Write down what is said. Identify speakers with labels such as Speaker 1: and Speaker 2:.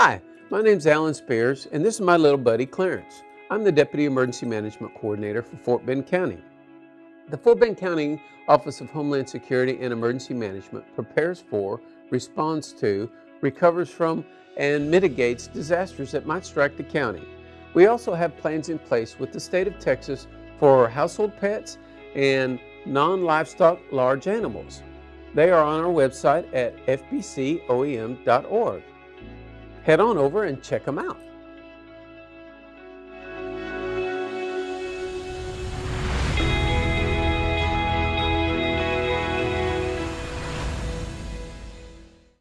Speaker 1: Hi, my name's Alan Spears, and this is my little buddy Clarence. I'm the Deputy Emergency Management Coordinator for Fort Bend County. The Fort Bend County Office of Homeland Security and Emergency Management prepares for, responds to, recovers from, and mitigates disasters that might strike the county. We also have plans in place with the state of Texas for household pets and non-livestock large animals. They are on our website at fbcoem.org. Head on over and check them out.